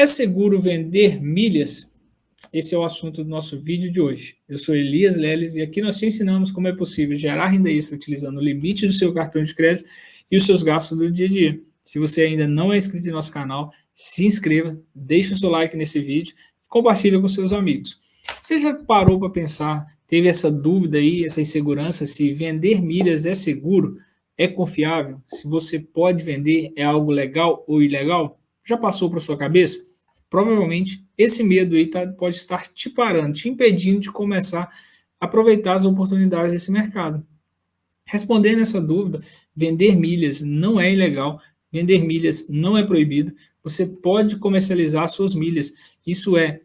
É seguro vender milhas? Esse é o assunto do nosso vídeo de hoje. Eu sou Elias Leles e aqui nós te ensinamos como é possível gerar renda extra utilizando o limite do seu cartão de crédito e os seus gastos do dia a dia. Se você ainda não é inscrito em nosso canal, se inscreva, deixe o seu like nesse vídeo e compartilhe com seus amigos. Você já parou para pensar, teve essa dúvida aí, essa insegurança, se vender milhas é seguro, é confiável, se você pode vender, é algo legal ou ilegal? Já passou para sua cabeça? Provavelmente esse medo aí tá, pode estar te parando, te impedindo de começar a aproveitar as oportunidades desse mercado. Respondendo essa dúvida, vender milhas não é ilegal, vender milhas não é proibido, você pode comercializar suas milhas, isso é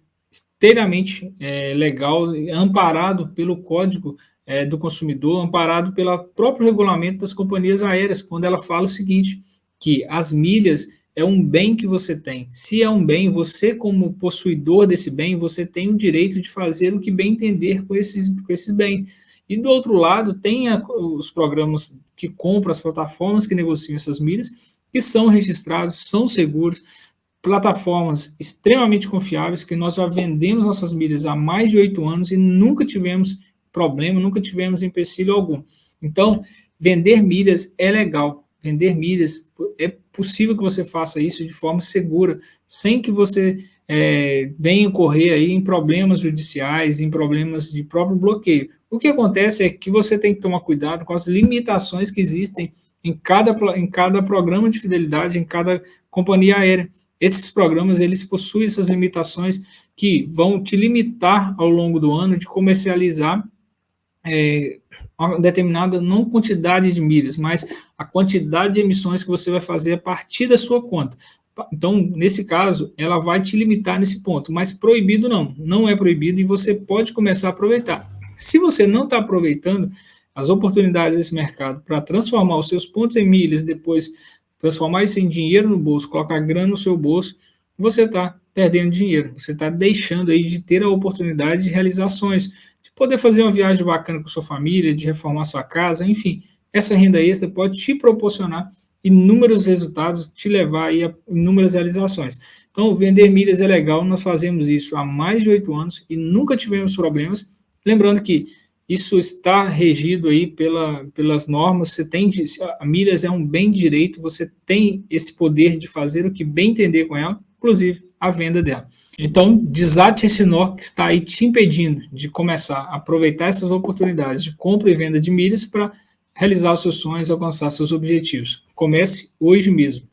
inteiramente é, legal, amparado pelo Código é, do Consumidor, amparado pelo próprio regulamento das companhias aéreas, quando ela fala o seguinte, que as milhas é um bem que você tem. Se é um bem, você como possuidor desse bem, você tem o direito de fazer o que bem entender com esses, com esses bens. E do outro lado, tem a, os programas que compram, as plataformas que negociam essas milhas, que são registrados, são seguros, plataformas extremamente confiáveis, que nós já vendemos nossas milhas há mais de oito anos e nunca tivemos problema, nunca tivemos empecilho algum. Então, vender milhas é legal, vender milhas, é possível que você faça isso de forma segura, sem que você é, venha correr aí em problemas judiciais, em problemas de próprio bloqueio. O que acontece é que você tem que tomar cuidado com as limitações que existem em cada, em cada programa de fidelidade, em cada companhia aérea. Esses programas, eles possuem essas limitações que vão te limitar ao longo do ano de comercializar é, determinada não quantidade de milhas, mas a quantidade de emissões que você vai fazer a partir da sua conta. Então, nesse caso, ela vai te limitar nesse ponto, mas proibido não, não é proibido e você pode começar a aproveitar. Se você não está aproveitando as oportunidades desse mercado para transformar os seus pontos em milhas, depois transformar isso em dinheiro no bolso, colocar grana no seu bolso, você está perdendo dinheiro, você está deixando aí de ter a oportunidade de realizar ações, poder fazer uma viagem bacana com sua família, de reformar sua casa, enfim, essa renda extra pode te proporcionar inúmeros resultados, te levar aí a inúmeras realizações. Então, vender milhas é legal, nós fazemos isso há mais de oito anos e nunca tivemos problemas. Lembrando que isso está regido aí pela, pelas normas, você tem, milhas é um bem direito, você tem esse poder de fazer o que bem entender com ela, inclusive a venda dela. Então, desate esse nó que está aí te impedindo de começar a aproveitar essas oportunidades de compra e venda de milhas para realizar os seus sonhos, alcançar seus objetivos. Comece hoje mesmo.